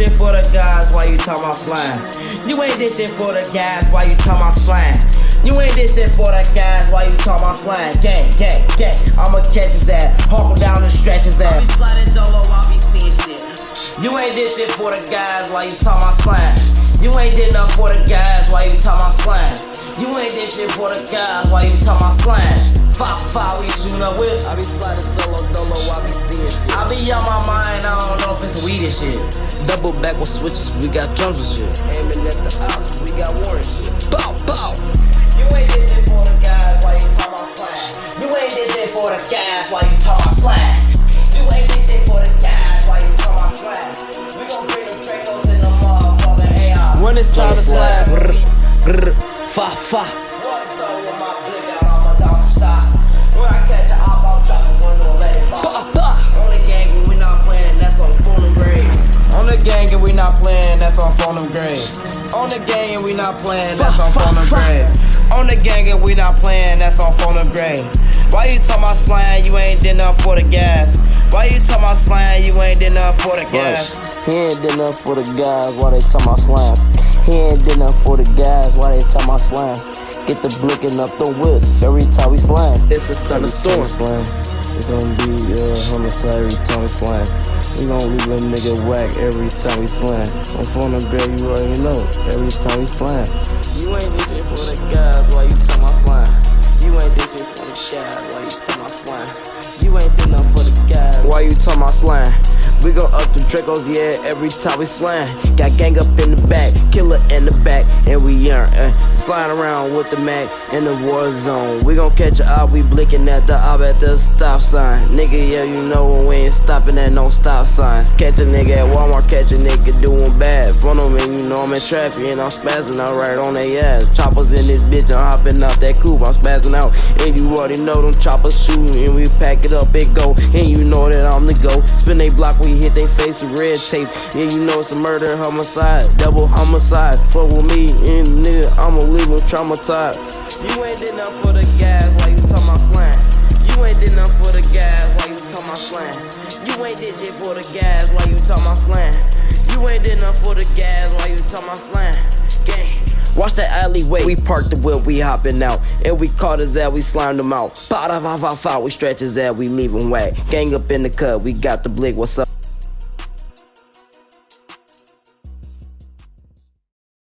shit for the guys while you talk my slang. You ain't this shit for the guys while you talk my slang. You ain't this shit for the guys while you talk my slang. Gang, gang, gang. I'ma catch his ass, hawk him down and stretch his ass. I be sliding dolo, I be seeing shit. You ain't this shit for the guys while you talk my slang. You ain't did enough for the guys while you talk my slang. You ain't this shit for the guys while you talk my slang. Five, five, we shooting up whips. I be sliding solo dolo, I be seeing and shit. Double back with switches, we got drums and shit. Aiming at the house, we got warrant shit. Bow, bow. You ain't this shit for the guys while you talk my slang. You ain't this shit for the guys while you talk my slang. You ain't this shit for the guys while you talk my slang. We gon' bring them Dracos in the motherfucking AR. When it's time to slide, brr, brr, fa, fa. That's on phone and grade. On the gang, and we not playing, that's on Fuck, phone and grade. On the gang, and we not playing, that's on phone and grade. Why you talk my slang, you ain't did enough for the gas? Why you talk my slang, you ain't did enough for the gas? He ain't did nothing for the guys why they talk my slang. He ain't did nothing for the guys why they talk my slang. Get the blicking up the whips every time we slang. It's a thunderstorm. It's gonna be uh, homicide every time we slang. We gonna leave a nigga whack every time we slang. I'm phone and grab you already know. Every time we slang. You ain't this shit for the guys while you talk my slang. You ain't this shit for the guys while you talk my slang. You ain't did nothing for the guys while you talk my slang. We go up the Dracos, yeah, every time we slang. Got gang up in the back, killer in the back, and we aren't uh, sliding around with the Mac in the war zone. We gon' catch a op, we blinking at the op at the stop sign. Nigga, yeah, you know when we ain't stopping at no stop signs. Catch a nigga at Walmart, catch a nigga doing bad. Front of me, you know I'm in traffic and I'm spazzing out right on they ass. Choppers in this bitch, I'm hopping out that coupe, I'm spazzing out. And you already know them choppers shooting, and we pack it up, it go. And you know that I'm the go. Spin they block, we hit they face with red tape. Yeah, you know it's a murder, homicide, double homicide. Fuck with me, and nigga, I'ma leave them traumatized. You ain't did nothing for the guys while you talk my slang. You ain't did nothing for the guys while you talk my slang. You ain't did shit for the guys while you talk my slang. You ain't did nothing for the guys while you talk my slang. Gang. Watch that alleyway, we parked the wheel, we hopping out. And we caught his ass, we slimed him out. Pow, da, fa, fa, fa, we stretch his ass, we leave him whack. Gang up in the cut, we got the blick, what's up?